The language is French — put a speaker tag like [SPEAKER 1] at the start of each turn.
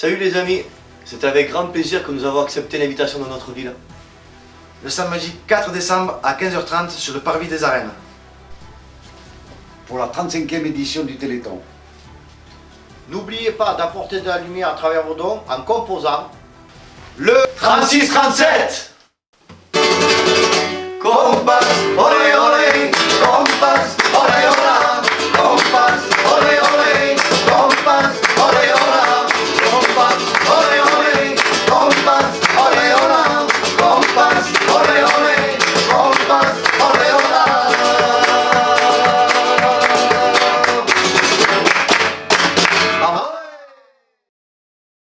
[SPEAKER 1] Salut les amis, c'est avec grand plaisir que nous avons accepté l'invitation de notre ville.
[SPEAKER 2] Le samedi 4 décembre à 15h30 sur le parvis des arènes.
[SPEAKER 3] Pour la 35e édition du Téléthon.
[SPEAKER 4] N'oubliez pas d'apporter de la lumière à travers vos dons en composant
[SPEAKER 1] Le 36-37